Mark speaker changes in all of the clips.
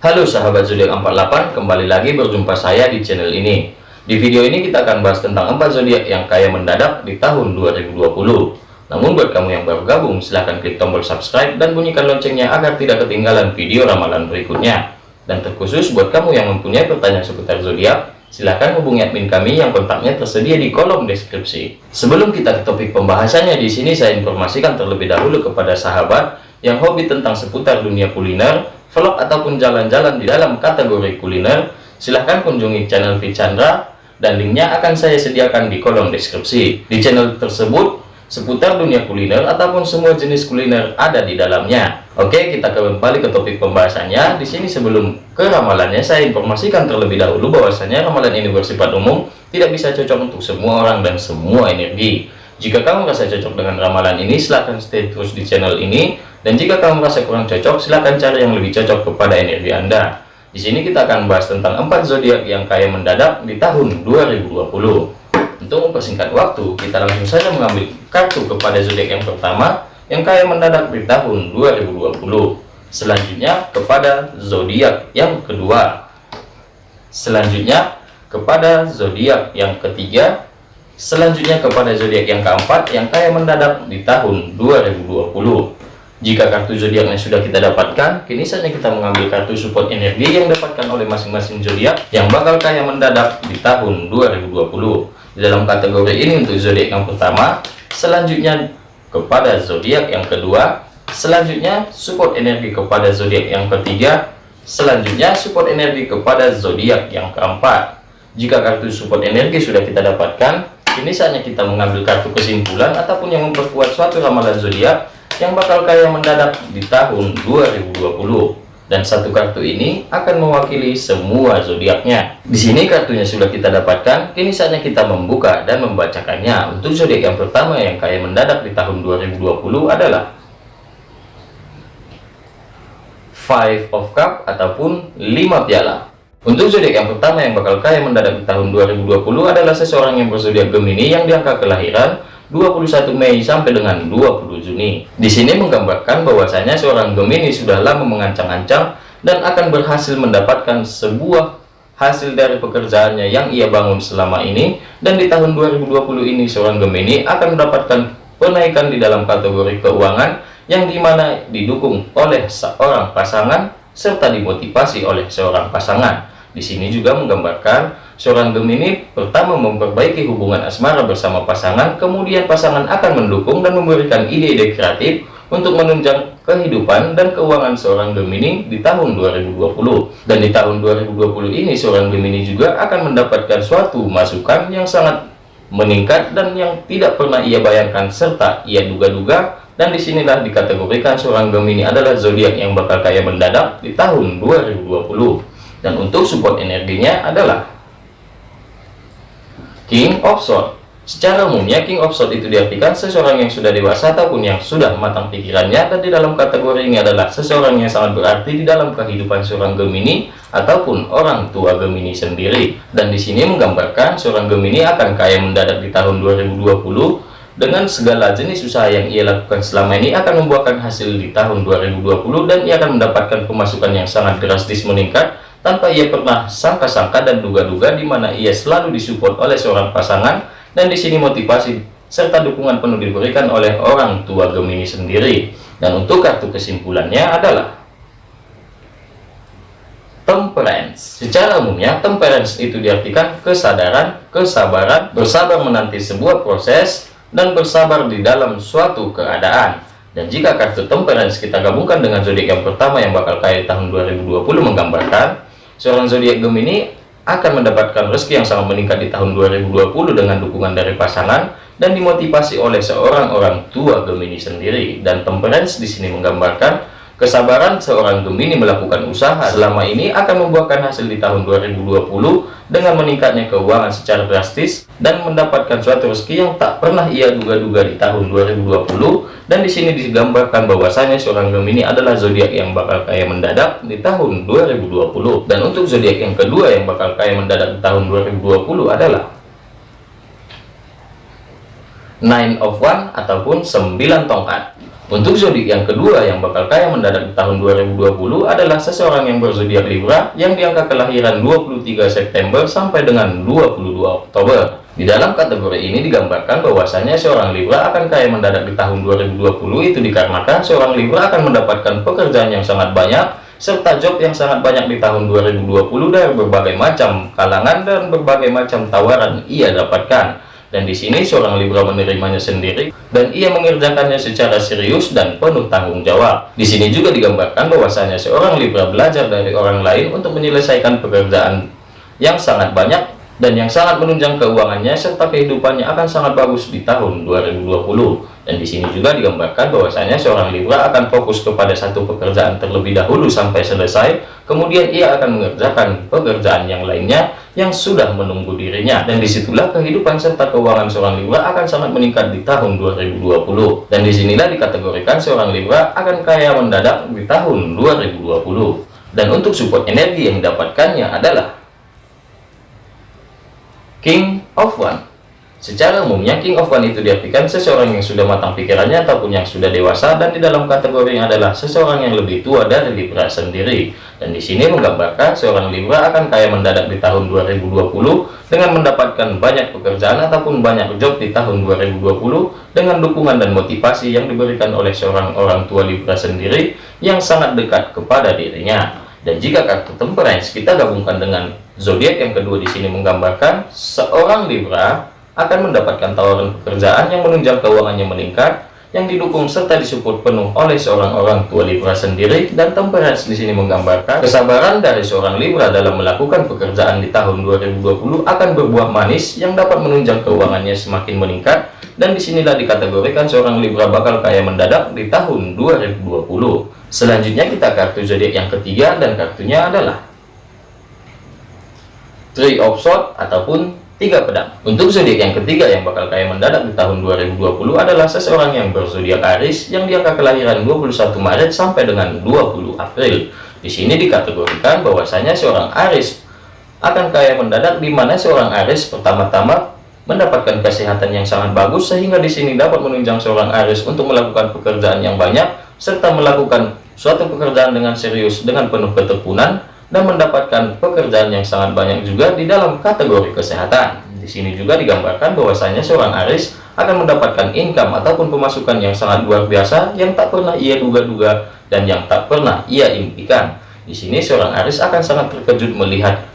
Speaker 1: Halo sahabat zodiak 48, kembali lagi berjumpa saya di channel ini. Di video ini kita akan bahas tentang 4 zodiak yang kaya mendadak di tahun 2020. Namun buat kamu yang baru gabung, silahkan klik tombol subscribe dan bunyikan loncengnya agar tidak ketinggalan video ramalan berikutnya. Dan terkhusus buat kamu yang mempunyai pertanyaan seputar zodiak, silahkan hubungi admin kami yang kontaknya tersedia di kolom deskripsi. Sebelum kita ke topik pembahasannya, di sini saya informasikan terlebih dahulu kepada sahabat yang hobi tentang seputar dunia kuliner, vlog ataupun jalan-jalan di dalam kategori kuliner, silahkan kunjungi channel Vichandra dan linknya akan saya sediakan di kolom deskripsi. Di channel tersebut seputar dunia kuliner ataupun semua jenis kuliner ada di dalamnya. Oke, kita kembali ke topik pembahasannya. Di sini sebelum ke ramalannya, saya informasikan terlebih dahulu bahwasanya ramalan ini bersifat umum, tidak bisa cocok untuk semua orang dan semua energi. Jika kamu merasa cocok dengan ramalan ini, silahkan stay terus di channel ini. Dan jika kamu merasa kurang cocok, silahkan cari yang lebih cocok kepada energi Anda. Di sini kita akan bahas tentang empat zodiak yang kaya mendadak di tahun 2020. Untuk mempersingkat waktu, kita langsung saja mengambil kartu kepada zodiak yang pertama yang kaya mendadak di tahun 2020. Selanjutnya kepada zodiak yang kedua. Selanjutnya kepada zodiak yang ketiga. Selanjutnya kepada zodiak yang keempat yang kaya mendadak di tahun 2020. Jika kartu zodiaknya sudah kita dapatkan, kini saatnya kita mengambil kartu support energi yang dapatkan oleh masing-masing zodiak yang bakal kaya mendadak di tahun 2020. Di dalam kategori ini untuk zodiak yang pertama, selanjutnya kepada zodiak yang kedua, selanjutnya support energi kepada zodiak yang ketiga, selanjutnya support energi kepada zodiak yang keempat. Jika kartu support energi sudah kita dapatkan, kini saatnya kita mengambil kartu kesimpulan ataupun yang memperkuat suatu ramalan zodiak yang bakal kaya mendadak di tahun 2020 dan satu kartu ini akan mewakili semua zodiaknya. Di sini kartunya sudah kita dapatkan, kini saatnya kita membuka dan membacakannya. Untuk zodiak yang pertama yang kaya mendadak di tahun 2020 adalah Five of Cup ataupun 5 piala. Untuk zodiak yang pertama yang bakal kaya mendadak di tahun 2020 adalah seseorang yang berzodiak Gemini yang diangka kelahiran 21 Mei sampai dengan 20 Juni. Di sini menggambarkan bahwasanya seorang Gemini sudah lama mengancang-ancang dan akan berhasil mendapatkan sebuah hasil dari pekerjaannya yang ia bangun selama ini dan di tahun 2020 ini seorang Gemini akan mendapatkan penaikan di dalam kategori keuangan yang di mana didukung oleh seorang pasangan serta dimotivasi oleh seorang pasangan. Di sini juga menggambarkan Seorang Gemini pertama memperbaiki hubungan asmara bersama pasangan, kemudian pasangan akan mendukung dan memberikan ide-ide kreatif untuk menunjang kehidupan dan keuangan seorang Gemini di tahun 2020. Dan di tahun 2020 ini seorang Gemini juga akan mendapatkan suatu masukan yang sangat meningkat dan yang tidak pernah ia bayangkan serta ia duga-duga dan di sinilah dikategorikan seorang Gemini adalah zodiak yang bakal kaya mendadak di tahun 2020 dan untuk support energinya adalah King of Sword Secara umumnya King of Sword itu diartikan seseorang yang sudah dewasa ataupun yang sudah matang pikirannya dan di dalam kategori ini adalah seseorang yang sangat berarti di dalam kehidupan seorang Gemini ataupun orang tua Gemini sendiri. Dan di sini menggambarkan seorang Gemini akan kaya mendadak di tahun 2020 dengan segala jenis usaha yang ia lakukan selama ini akan membuahkan hasil di tahun 2020 dan ia akan mendapatkan pemasukan yang sangat drastis meningkat tanpa ia pernah sangka-sangka dan duga-duga di mana ia selalu disupport oleh seorang pasangan dan di sini motivasi serta dukungan penuh diberikan oleh orang tua Gemini sendiri. Dan untuk kartu kesimpulannya adalah temperance. Secara umumnya temperance itu diartikan kesadaran, kesabaran, bersabar menanti sebuah proses dan bersabar di dalam suatu keadaan. Dan jika kartu temperance kita gabungkan dengan zodiak yang pertama yang bakal kaya tahun 2020 menggambarkan Seorang zodiak Gemini akan mendapatkan rezeki yang sangat meningkat di tahun 2020 dengan dukungan dari pasangan dan dimotivasi oleh seorang orang tua Gemini sendiri. Dan temperance di sini menggambarkan Kesabaran seorang Gemini melakukan usaha selama ini akan membuahkan hasil di tahun 2020 dengan meningkatnya keuangan secara drastis dan mendapatkan suatu rezeki yang tak pernah ia duga-duga di tahun 2020 dan di sini digambarkan bahwasanya seorang Gemini adalah zodiak yang bakal kaya mendadak di tahun 2020 dan untuk zodiak yang kedua yang bakal kaya mendadak di tahun 2020 adalah Nine of One ataupun 9 tongkat Untuk zodiak yang kedua yang bakal kaya mendadak di tahun 2020 adalah seseorang yang berzodiak Libra yang di angka kelahiran 23 September sampai dengan 22 Oktober. Di dalam kategori ini digambarkan bahwasanya seorang Libra akan kaya mendadak di tahun 2020 itu dikarenakan seorang Libra akan mendapatkan pekerjaan yang sangat banyak serta job yang sangat banyak di tahun 2020 dari berbagai macam kalangan dan berbagai macam tawaran ia dapatkan dan di sini seorang Libra menerimanya sendiri dan ia mengerjakannya secara serius dan penuh tanggung jawab. Di sini juga digambarkan bahwasanya seorang Libra belajar dari orang lain untuk menyelesaikan pekerjaan yang sangat banyak dan yang sangat menunjang keuangannya serta kehidupannya akan sangat bagus di tahun 2020 dan di sini juga digambarkan bahwasanya seorang Libra akan fokus kepada satu pekerjaan terlebih dahulu sampai selesai. Kemudian ia akan mengerjakan pekerjaan yang lainnya yang sudah menunggu dirinya. Dan di situlah kehidupan serta keuangan seorang Libra akan sangat meningkat di tahun 2020 dan di sinilah dikategorikan seorang Libra akan kaya mendadak di tahun 2020 dan untuk support energi yang didapatkannya adalah King of One Secara umumnya King of One itu diartikan seseorang yang sudah matang pikirannya ataupun yang sudah dewasa dan di dalam kategori yang adalah seseorang yang lebih tua dari Libra sendiri. Dan di sini menggambarkan seorang Libra akan kaya mendadak di tahun 2020 dengan mendapatkan banyak pekerjaan ataupun banyak job di tahun 2020 dengan dukungan dan motivasi yang diberikan oleh seorang orang tua Libra sendiri yang sangat dekat kepada dirinya. Dan jika kartu temperance kita gabungkan dengan zodiak yang kedua di sini menggambarkan seorang Libra akan mendapatkan tawaran pekerjaan yang menunjang keuangannya meningkat yang didukung serta disupport penuh oleh seorang orang tua Libra sendiri. Dan temperance di sini menggambarkan kesabaran dari seorang Libra dalam melakukan pekerjaan di tahun 2020 akan berbuah manis yang dapat menunjang keuangannya semakin meningkat. Dan di sinilah dikategorikan seorang Libra bakal kaya mendadak di tahun 2020 Selanjutnya kita kartu zodiak yang ketiga dan kartunya adalah Three of Swords ataupun tiga pedang. Untuk zodiak yang ketiga yang bakal kaya mendadak di tahun 2020 adalah seseorang yang berzodiak Aries yang di angka kelahiran 21 Maret sampai dengan 20 April. Di sini dikategorikan bahwasanya seorang Aries akan kaya mendadak di mana seorang Aries pertama-tama mendapatkan kesehatan yang sangat bagus sehingga di sini dapat menunjang seorang Aries untuk melakukan pekerjaan yang banyak serta melakukan suatu pekerjaan dengan serius dengan penuh ketekunan dan mendapatkan pekerjaan yang sangat banyak juga di dalam kategori kesehatan. Di sini juga digambarkan bahwasanya seorang Aris akan mendapatkan income ataupun pemasukan yang sangat luar biasa yang tak pernah ia duga-duga dan yang tak pernah ia impikan. Di sini seorang Aris akan sangat terkejut melihat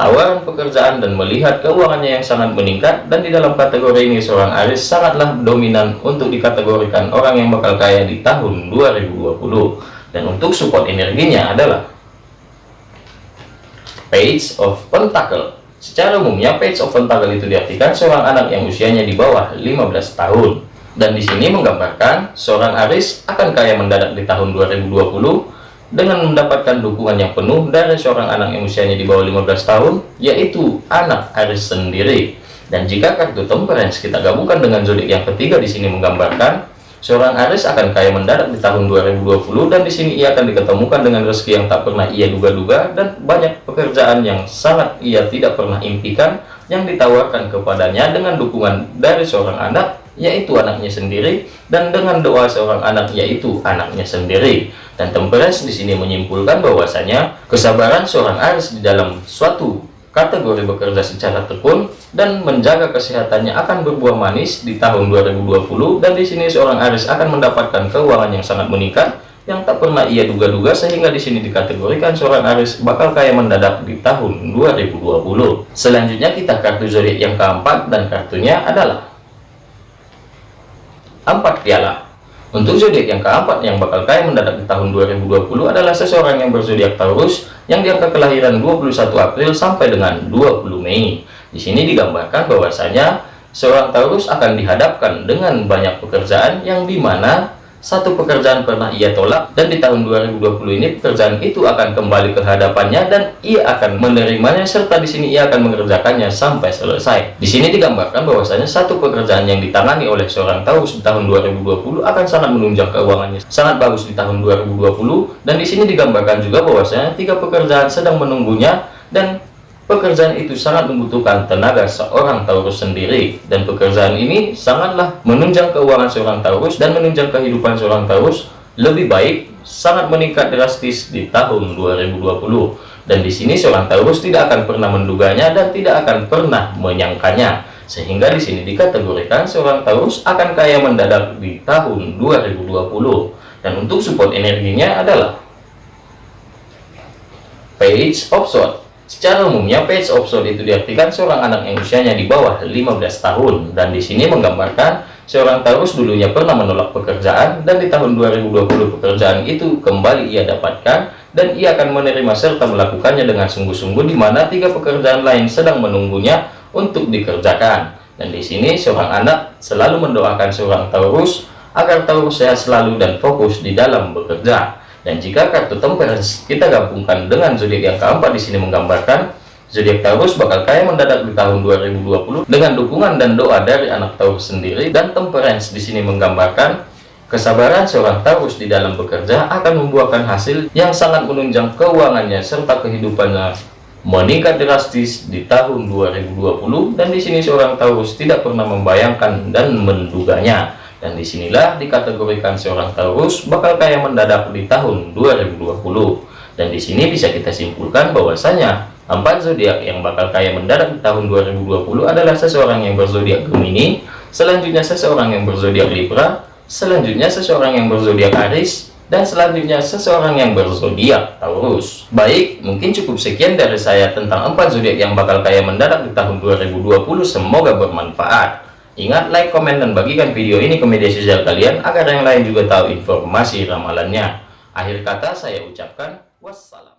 Speaker 1: tawaran pekerjaan dan melihat keuangannya yang sangat meningkat dan di dalam kategori ini seorang Aris sangatlah dominan untuk dikategorikan orang yang bakal kaya di tahun 2020 dan untuk support energinya adalah Page of Pentacle. Secara umumnya Page of Pentacle itu diartikan seorang anak yang usianya di bawah 15 tahun. Dan di sini menggambarkan seorang Aris akan kaya mendadak di tahun 2020 dengan mendapatkan dukungan yang penuh dari seorang anak yang usianya di bawah 15 tahun yaitu anak Aris sendiri. Dan jika kartu temperance kita gabungkan dengan zodiak yang ketiga di sini menggambarkan seorang Aris akan kaya mendadak di tahun 2020 dan di sini ia akan diketemukan dengan rezeki yang tak pernah ia duga-duga dan banyak pekerjaan yang sangat ia tidak pernah impikan yang ditawarkan kepadanya dengan dukungan dari seorang anak yaitu anaknya sendiri dan dengan doa seorang anak yaitu anaknya sendiri dan temperance di sini menyimpulkan bahwasanya kesabaran seorang Aries di dalam suatu kategori bekerja secara tekun dan menjaga kesehatannya akan berbuah manis di tahun 2020 dan di sini seorang Aries akan mendapatkan keuangan yang sangat meningkat yang tak pernah ia duga-duga sehingga di sini dikategorikan seorang Aries bakal kaya mendadak di tahun 2020. Selanjutnya kita kartu zodiak yang keempat dan kartunya adalah empat piala. Untuk zodiak yang keempat yang bakal kaya mendadak di tahun 2020 adalah seseorang yang berzodiak Taurus yang diangka kelahiran 21 April sampai dengan 20 Mei. Di sini digambarkan bahwasanya seorang Taurus akan dihadapkan dengan banyak pekerjaan yang di mana satu pekerjaan pernah ia tolak dan di tahun 2020 ini pekerjaan itu akan kembali ke hadapannya dan ia akan menerimanya serta di sini ia akan mengerjakannya sampai selesai. Di sini digambarkan bahwasanya satu pekerjaan yang ditangani oleh seorang Taurus di tahun 2020 akan sangat menunjang keuangannya sangat bagus di tahun 2020 dan di sini digambarkan juga bahwasanya tiga pekerjaan sedang menunggunya dan pekerjaan itu sangat membutuhkan tenaga seorang Taurus sendiri. Dan pekerjaan ini sangatlah menunjang keuangan seorang Taurus dan menunjang kehidupan seorang Taurus lebih baik sangat meningkat drastis di tahun 2020 dan di sini seorang Taurus tidak akan pernah menduganya dan tidak akan pernah menyangkanya. Sehingga di sini dikategorikan seorang Taurus akan kaya mendadak di tahun 2020 dan untuk support energinya adalah Page of Swords Secara umumnya page Swords itu diartikan seorang anak yang usianya di bawah 15 tahun dan di sini menggambarkan seorang Taurus dulunya pernah menolak pekerjaan dan di tahun 2020 pekerjaan itu kembali ia dapatkan dan ia akan menerima serta melakukannya dengan sungguh-sungguh di mana tiga pekerjaan lain sedang menunggunya untuk dikerjakan. Dan di sini seorang anak selalu mendoakan seorang Taurus agar Taurus sehat selalu dan fokus di dalam bekerja. Dan jika kartu temperance kita gabungkan dengan zodiak yang keempat di sini menggambarkan zodiak Taurus bakal kaya mendadak di tahun 2020 dengan dukungan dan doa dari anak Taurus sendiri. Dan temperance di sini menggambarkan kesabaran seorang Taurus di dalam bekerja akan membuahkan hasil yang sangat menunjang keuangannya serta kehidupannya meningkat drastis di tahun 2020 dan di sini seorang Taurus tidak pernah membayangkan dan menduganya dan di sinilah dikategorikan seorang Taurus bakal kaya mendadak di tahun 2020 dan di sini bisa kita simpulkan bahwasanya empat zodiak yang bakal kaya mendadak di tahun 2020 adalah seseorang yang berzodiak Gemini selanjutnya seseorang yang berzodiak Libra selanjutnya seseorang yang berzodiak Aries dan selanjutnya seseorang yang berzodiak Taurus. Baik, mungkin cukup sekian dari saya tentang empat zodiak yang bakal kaya mendadak di tahun 2020. Semoga bermanfaat. Ingat like, komen, dan bagikan video ini ke media sosial kalian agar yang lain juga tahu informasi ramalannya. Akhir kata saya ucapkan wassalam.